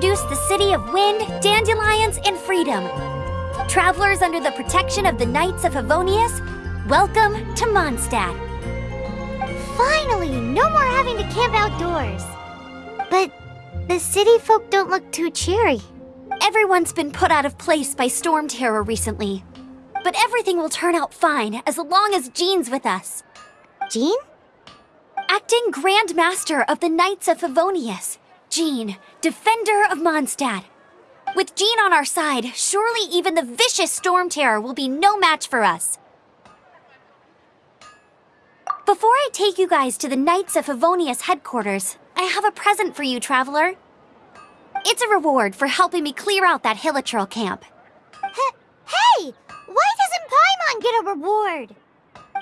the city of wind, dandelions, and freedom. Travelers under the protection of the Knights of Favonius, welcome to Mondstadt. Finally, no more having to camp outdoors. But the city folk don't look too cheery. Everyone's been put out of place by storm terror recently. But everything will turn out fine as long as Jean's with us. Jean? Acting Grand Master of the Knights of Favonius, Jean, Defender of Mondstadt. With Jean on our side, surely even the vicious Storm Terror will be no match for us. Before I take you guys to the Knights of Favonius headquarters, I have a present for you, Traveler. It's a reward for helping me clear out that Hilichurl camp. H hey! Why doesn't Paimon get a reward?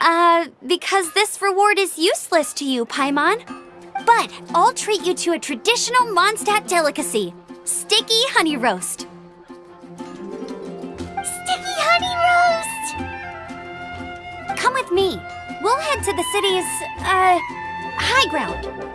Uh, because this reward is useless to you, Paimon. But I'll treat you to a traditional Mondstadt delicacy, sticky honey roast. Sticky honey roast! Come with me. We'll head to the city's, uh, high ground.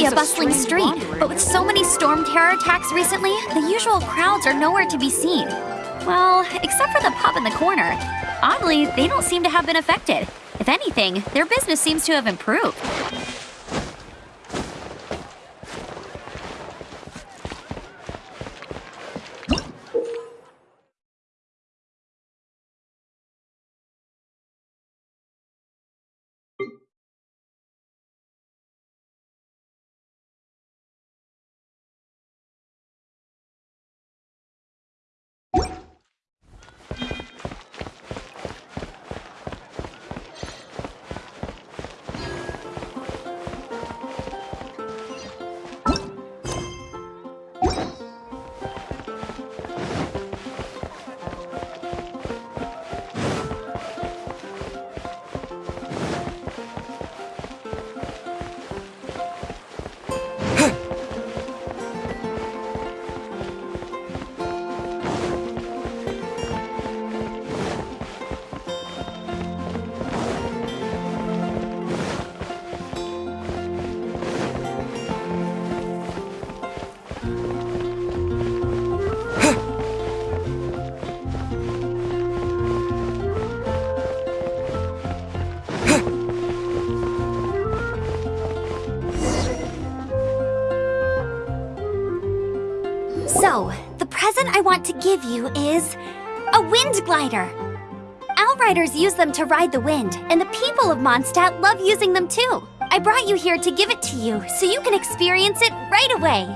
Be a bustling street, but with so many storm terror attacks recently, the usual crowds are nowhere to be seen. Well, except for the pub in the corner. Oddly, they don't seem to have been affected. If anything, their business seems to have improved. Give you is a wind glider. Outriders use them to ride the wind, and the people of Mondstadt love using them too. I brought you here to give it to you, so you can experience it right away.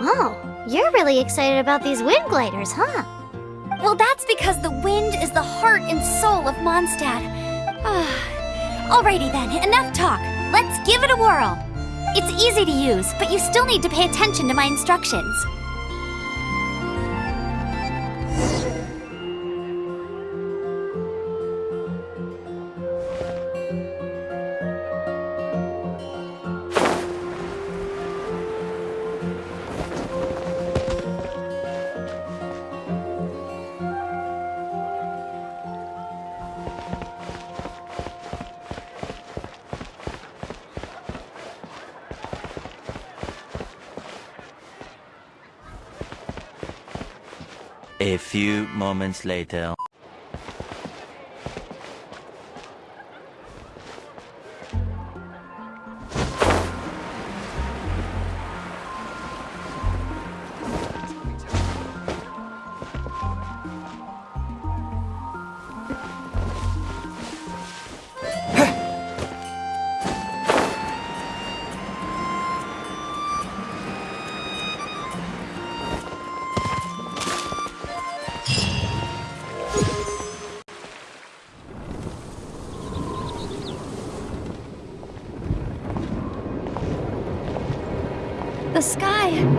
Oh, you're really excited about these wind gliders, huh? Well, that's because the wind is the heart and soul of Mondstadt. Alrighty then, enough talk. Let's give it a whirl. It's easy to use, but you still need to pay attention to my instructions. A few moments later. Sky.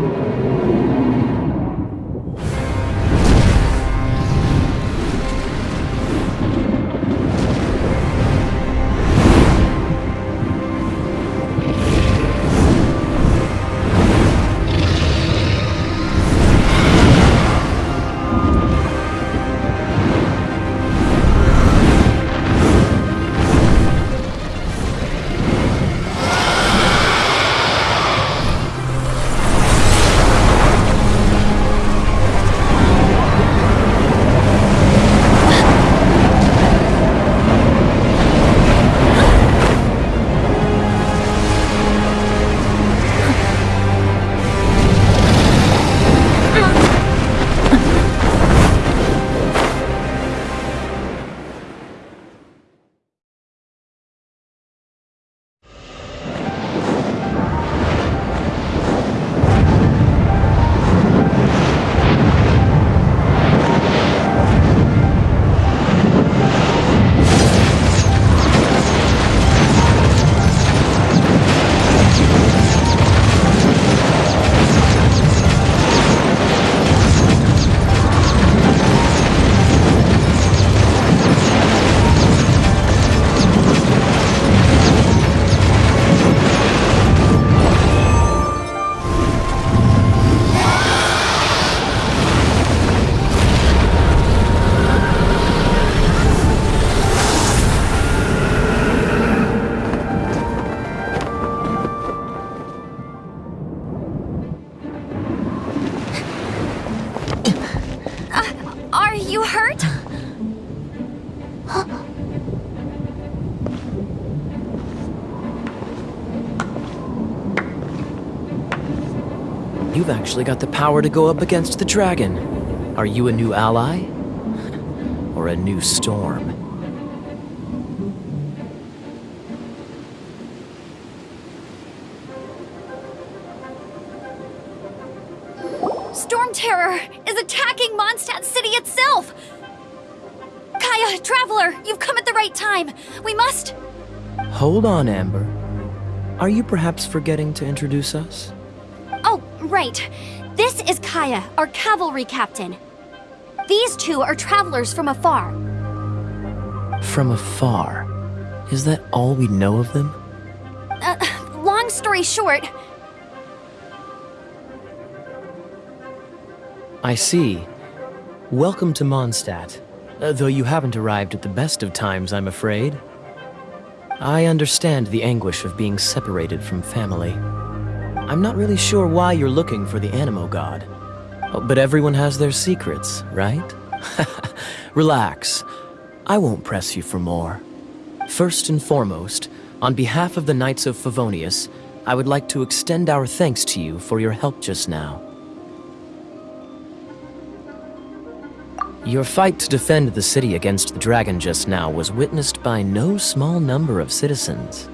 Actually got the power to go up against the dragon. Are you a new ally? Or a new storm? Storm Terror is attacking Mondstadt City itself! Kaeya, Traveler, you've come at the right time. We must... Hold on, Amber. Are you perhaps forgetting to introduce us? Right. This is Kaeya, our cavalry captain. These two are travelers from afar. From afar. Is that all we know of them? Uh, long story short, I see. Welcome to Mondstadt. Uh, though you haven't arrived at the best of times, I'm afraid. I understand the anguish of being separated from family. I'm not really sure why you're looking for the Anemo God. Oh, but everyone has their secrets, right? Relax. I won't press you for more. First and foremost, on behalf of the Knights of Favonius, I would like to extend our thanks to you for your help just now. Your fight to defend the city against the dragon just now was witnessed by no small number of citizens.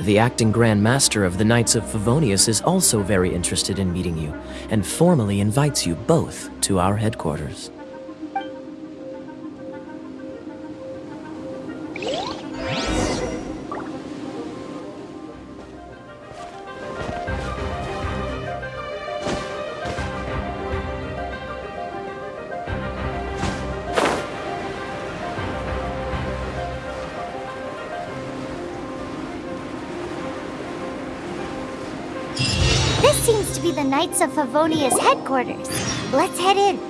The acting Grand Master of the Knights of Favonius is also very interested in meeting you, and formally invites you both to our headquarters. Seems to be the Knights of Favonius headquarters. Let's head in.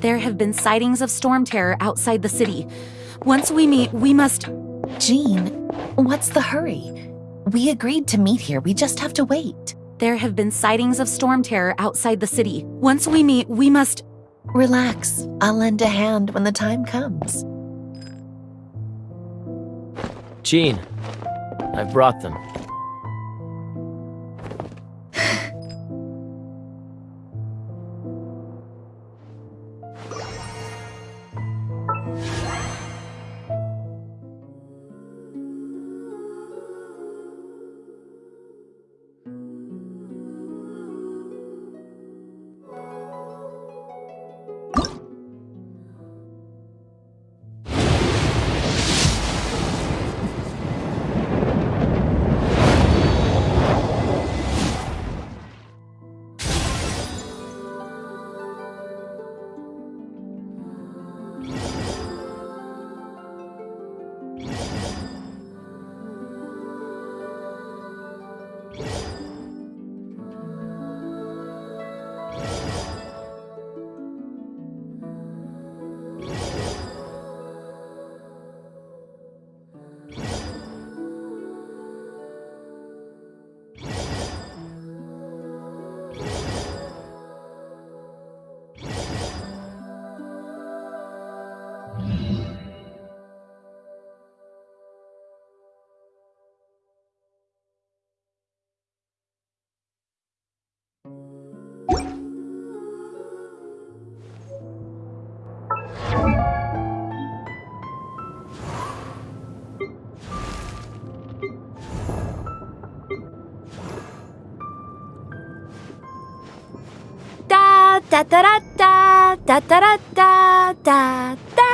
There have been sightings of storm terror outside the city. Once we meet, we must. Jean, what's the hurry? We agreed to meet here, we just have to wait. There have been sightings of storm terror outside the city. Once we meet, we must. Relax, I'll lend a hand when the time comes. Jean, I've brought them. Da da da da da da da da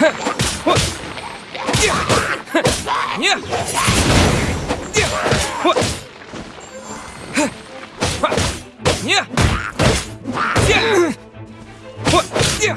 Нет! Нет! Нет! Нет! Нет!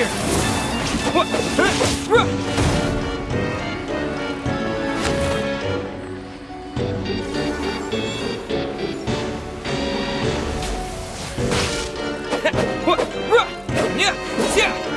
Disappear! Got